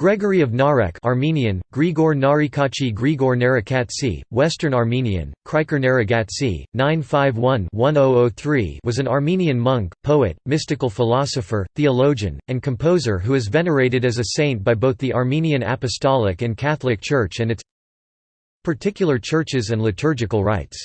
Gregory of Narek Armenian, Grigor Narikachi Grigor Narakatsi, Western Armenian, Kriker Naragatsi, 951-1003 was an Armenian monk, poet, mystical philosopher, theologian, and composer who is venerated as a saint by both the Armenian Apostolic and Catholic Church and its particular churches and liturgical rites.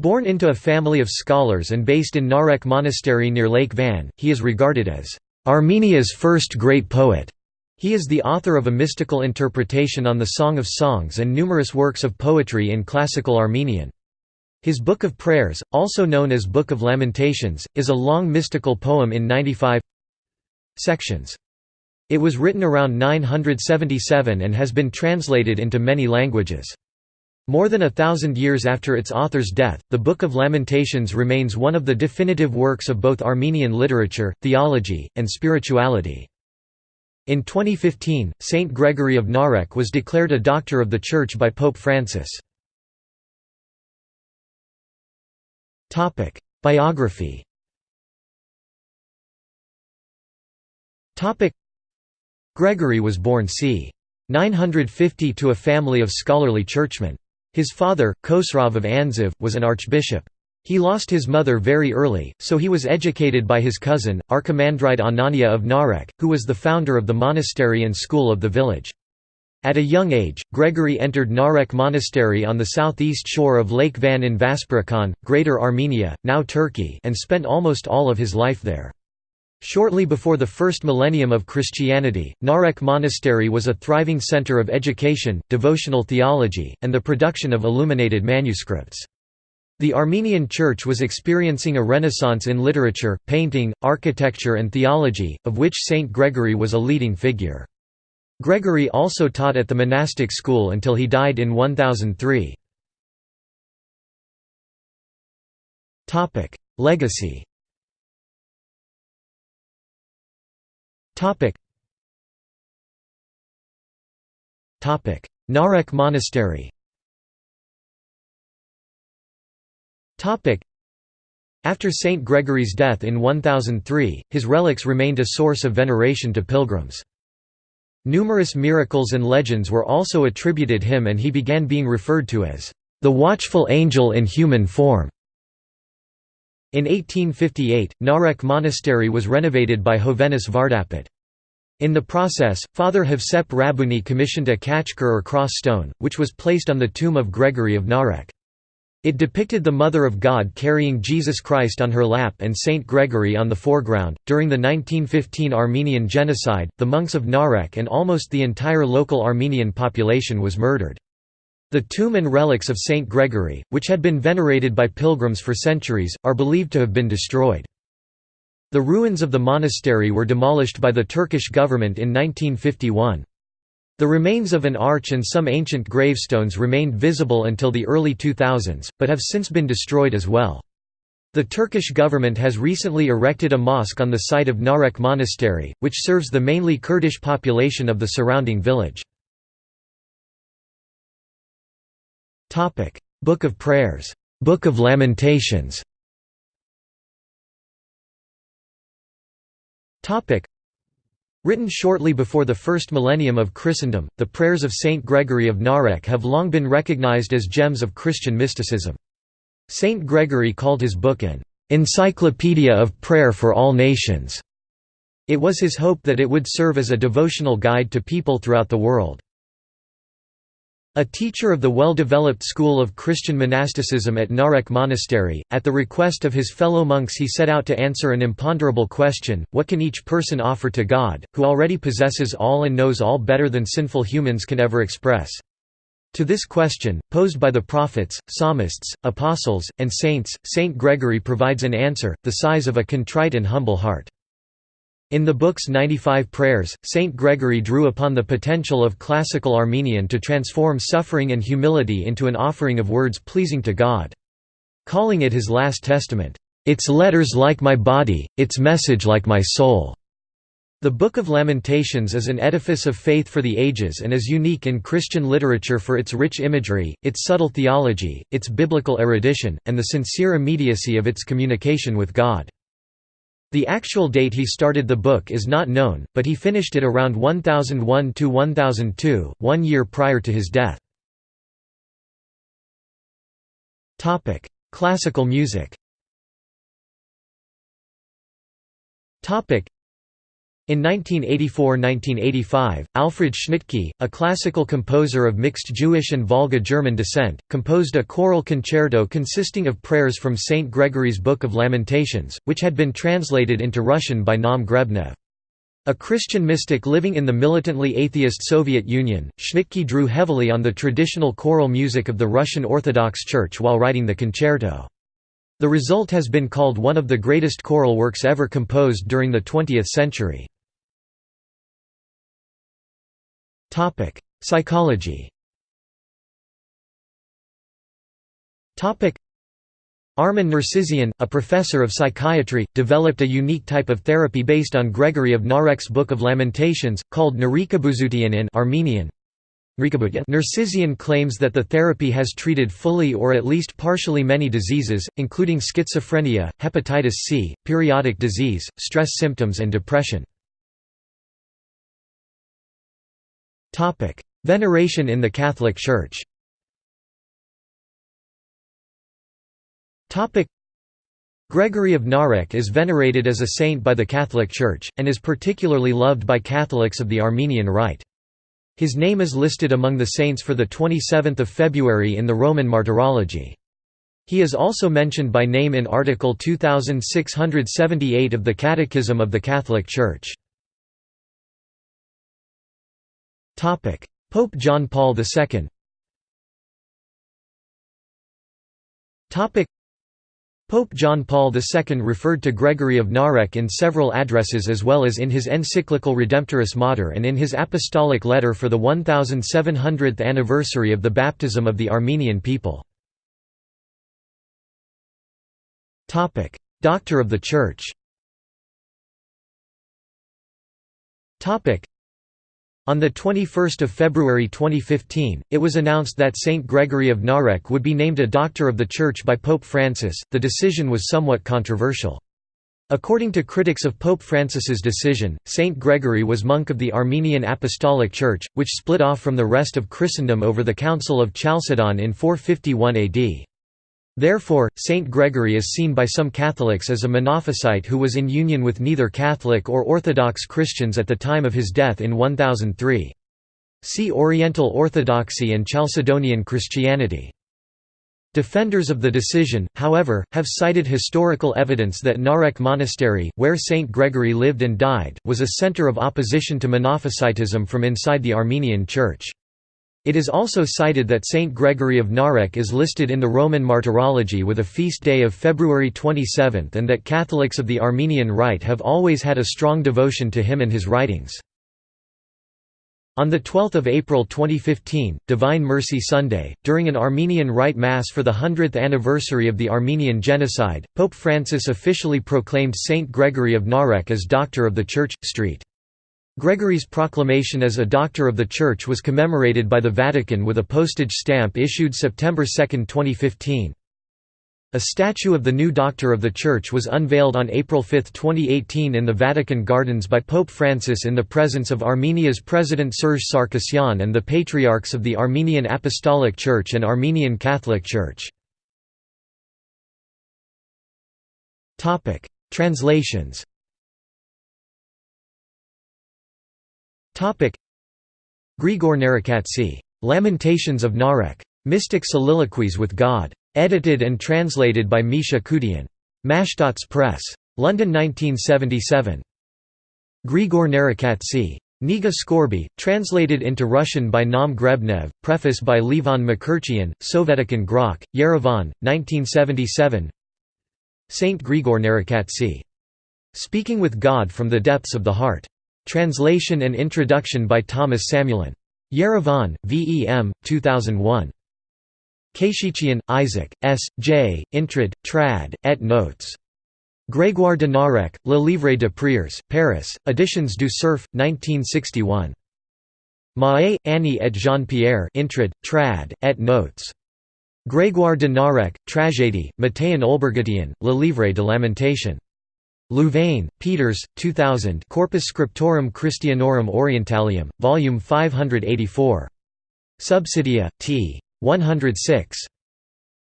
Born into a family of scholars and based in Narek Monastery near Lake Van, he is regarded as Armenia's first great poet. He is the author of a mystical interpretation on the Song of Songs and numerous works of poetry in classical Armenian. His Book of Prayers, also known as Book of Lamentations, is a long mystical poem in 95 sections. It was written around 977 and has been translated into many languages. More than a thousand years after its author's death, the Book of Lamentations remains one of the definitive works of both Armenian literature, theology, and spirituality. In 2015, Saint Gregory of Narek was declared a Doctor of the Church by Pope Francis. Biography Gregory was born c. 950 to a family of scholarly churchmen. His father, Khosrav of Anziv, was an archbishop. He lost his mother very early, so he was educated by his cousin, Archimandrite Anania of Narek, who was the founder of the monastery and school of the village. At a young age, Gregory entered Narek Monastery on the southeast shore of Lake Van in Vaspurakan, Greater Armenia, now Turkey and spent almost all of his life there. Shortly before the first millennium of Christianity, Narek Monastery was a thriving center of education, devotional theology, and the production of illuminated manuscripts. The Armenian Church was experiencing a renaissance in literature, painting, architecture and theology, of which Saint Gregory was a leading figure. Gregory also taught at the monastic school until he died in 1003. Legacy Narek Monastery After Saint Gregory's death in 1003, his relics remained a source of veneration to pilgrims. Numerous miracles and legends were also attributed him and he began being referred to as the watchful angel in human form. In 1858, Narek Monastery was renovated by Hovhannes Vardapet. In the process, Father Havsep Rabuni commissioned a khachkar or cross stone, which was placed on the tomb of Gregory of Narek. It depicted the Mother of God carrying Jesus Christ on her lap and Saint Gregory on the foreground. During the 1915 Armenian genocide, the monks of Narek and almost the entire local Armenian population was murdered. The tomb and relics of Saint Gregory, which had been venerated by pilgrims for centuries, are believed to have been destroyed. The ruins of the monastery were demolished by the Turkish government in 1951. The remains of an arch and some ancient gravestones remained visible until the early 2000s, but have since been destroyed as well. The Turkish government has recently erected a mosque on the site of Narek Monastery, which serves the mainly Kurdish population of the surrounding village. Book of Prayers, Book of Lamentations Written shortly before the first millennium of Christendom, the prayers of Saint Gregory of Narek have long been recognized as gems of Christian mysticism. Saint Gregory called his book an "...encyclopedia of prayer for all nations". It was his hope that it would serve as a devotional guide to people throughout the world. A teacher of the well-developed school of Christian monasticism at Narek Monastery, at the request of his fellow monks he set out to answer an imponderable question, what can each person offer to God, who already possesses all and knows all better than sinful humans can ever express? To this question, posed by the prophets, psalmists, apostles, and saints, Saint Gregory provides an answer, the size of a contrite and humble heart. In the book's 95 prayers, Saint Gregory drew upon the potential of classical Armenian to transform suffering and humility into an offering of words pleasing to God. Calling it his last testament, "...its letters like my body, its message like my soul." The Book of Lamentations is an edifice of faith for the ages and is unique in Christian literature for its rich imagery, its subtle theology, its biblical erudition, and the sincere immediacy of its communication with God. The actual date he started the book is not known, but he finished it around 1001–1002, one year prior to his death. Classical music in 1984–1985, Alfred Schnittke, a classical composer of mixed Jewish and Volga German descent, composed a choral concerto consisting of prayers from St. Gregory's Book of Lamentations, which had been translated into Russian by Naum Grebnev. A Christian mystic living in the militantly atheist Soviet Union, Schnittke drew heavily on the traditional choral music of the Russian Orthodox Church while writing the concerto. The result has been called one of the greatest choral works ever composed during the 20th century. Psychology Armen Nersesian, a professor of psychiatry, developed a unique type of therapy based on Gregory of Narek's Book of Lamentations, called Narikabuzutian in Armenian, Nersesian claims that the therapy has treated fully or at least partially many diseases, including schizophrenia, hepatitis C, periodic disease, stress symptoms and depression. Veneration in the Catholic Church Gregory of Narek is venerated as a saint by the Catholic Church, and is particularly loved by Catholics of the Armenian Rite. His name is listed among the saints for 27 February in the Roman Martyrology. He is also mentioned by name in Article 2678 of the Catechism of the Catholic Church. Pope John Paul II Pope John Paul II referred to Gregory of Narek in several addresses as well as in his encyclical Redemptoris Mater and in his apostolic letter for the 1700th anniversary of the baptism of the Armenian people. Doctor of the Church on 21 February 2015, it was announced that Saint Gregory of Narek would be named a Doctor of the Church by Pope Francis. The decision was somewhat controversial. According to critics of Pope Francis's decision, Saint Gregory was monk of the Armenian Apostolic Church, which split off from the rest of Christendom over the Council of Chalcedon in 451 AD. Therefore, Saint Gregory is seen by some Catholics as a Monophysite who was in union with neither Catholic or Orthodox Christians at the time of his death in 1003. See Oriental Orthodoxy and Chalcedonian Christianity. Defenders of the decision, however, have cited historical evidence that Narek Monastery, where Saint Gregory lived and died, was a center of opposition to Monophysitism from inside the Armenian Church. It is also cited that Saint Gregory of Narek is listed in the Roman Martyrology with a feast day of February 27 and that Catholics of the Armenian Rite have always had a strong devotion to him and his writings. On 12 April 2015, Divine Mercy Sunday, during an Armenian Rite Mass for the 100th anniversary of the Armenian Genocide, Pope Francis officially proclaimed Saint Gregory of Narek as Doctor of the Church. Street. Gregory's proclamation as a Doctor of the Church was commemorated by the Vatican with a postage stamp issued September 2, 2015. A statue of the new Doctor of the Church was unveiled on April 5, 2018 in the Vatican Gardens by Pope Francis in the presence of Armenia's President Serge Sarkisyan and the Patriarchs of the Armenian Apostolic Church and Armenian Catholic Church. Translations Grigor Narakatsi. Lamentations of Narek. Mystic Soliloquies with God. Edited and translated by Misha Kudian. Mashtots Press. London 1977. Grigor Narakatsi. Niga Skorby, translated into Russian by Naum Grebnev, preface by Levon Makurchian, Sovetikan Grok, Yerevan, 1977 Saint Grigor Narakatsi. Speaking with God from the Depths of the Heart. Translation and introduction by Thomas Samuelian. Yerevan, VEM, 2001. Khayshikhian, Isaac, S. J., Intrad, Trad, et Notes. Grégoire de Narek, Le Livre de Prières, Paris, Editions du Cerf, 1961. Mahé, Annie et Jean-Pierre Intrad, Trad, et Notes. Grégoire de Narek, Tragédie, Matéan Olbergutian, Le Livre de Lamentation. Louvain, Peeters, 2000 Corpus Scriptorum Christianorum Orientalium, Volume 584. Subsidia, t. 106.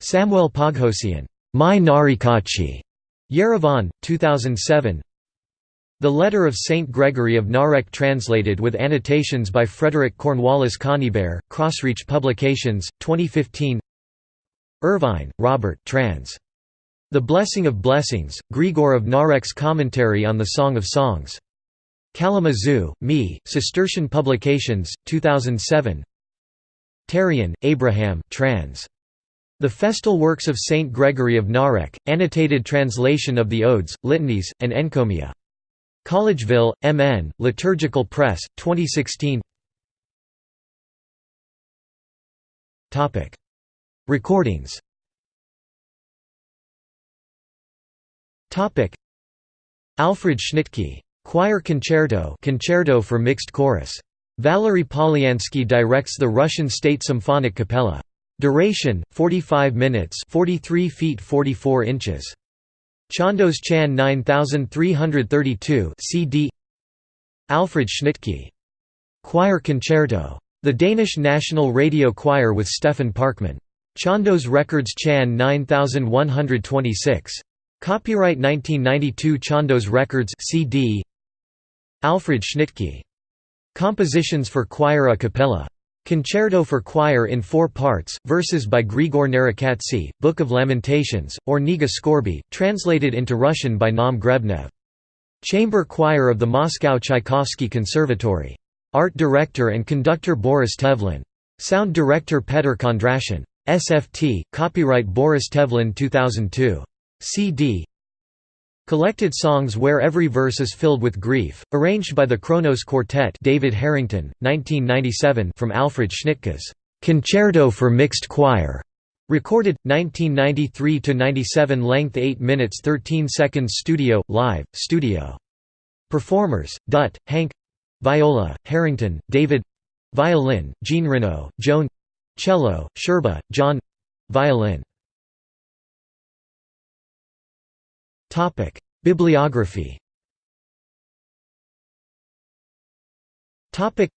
Samuel Poghosian. My Narikachi. Yerevan, 2007 The Letter of Saint Gregory of Narek translated with annotations by Frederick Cornwallis Conybeare, Crossreach Publications, 2015 Irvine, Robert trans. The Blessing of Blessings, Grigor of Narek's Commentary on the Song of Songs. Kalamazoo, Me, Cistercian Publications, 2007 Terian, Abraham trans. The Festal Works of Saint Gregory of Narek, annotated translation of the Odes, Litanies, and Encomia. Collegeville, M.N., Liturgical Press, 2016 Recordings Alfred Schnittke. Choir Concerto Concerto for mixed chorus. Valery Polyansky directs the Russian State Symphonic Capella. Duration 45 minutes 43 feet 44 inches Chandos Chan 9332 CD Alfred Schnittke Choir Concerto The Danish National Radio Choir with Stefan Parkman Chandos Records Chan 9126 Copyright 1992 Chandos Records CD Alfred Schnittke Compositions for choir a cappella Concerto for choir in four parts, verses by Grigor Narekatsy, Book of Lamentations, or Niga Skorby, translated into Russian by Naum Grebnev. Chamber Choir of the Moscow Tchaikovsky Conservatory. Art director and conductor Boris Tevlin. Sound director Petr Kondrashin. SFT, copyright Boris Tevlin 2002. CD Collected songs where every verse is filled with grief, arranged by the Kronos Quartet David Harrington, 1997 from Alfred Schnittke's "'Concerto for Mixed Choir' Recorded, 1993–97 length 8 minutes 13 seconds Studio, live, studio. Performers, Dutt, Hank Viola, Harrington, David Violin, Jeanrenaud, Joan Cello, Sherba, John Violin Topic: Bibliography. Topic: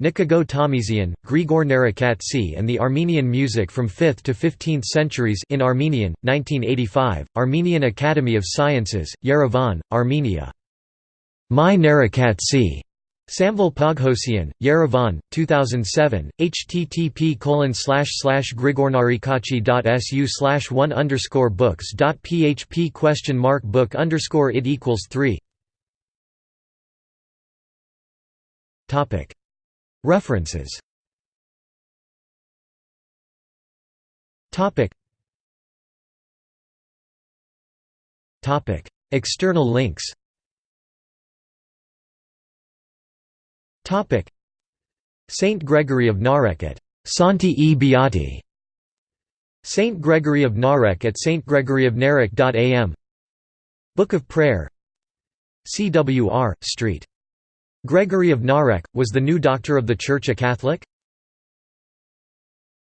Nikago Tomizian, Grigor Narekatsy and the Armenian Music from 5th to 15th Centuries in Armenian, 1985, Armenian Academy of Sciences, Yerevan, Armenia. My Narekatsy. Samvel Poghosian, Yerevan, 2007, http grigornarikachi.su slash one underscore books dot php question mark book underscore it equals three. References. External links Topic Saint Gregory of Narek at Santi e Beati Saint Gregory of Narek at stgregoryofnarek.am Book of Prayer CWR, St. Gregory of Narek, was the new doctor of the Church a Catholic?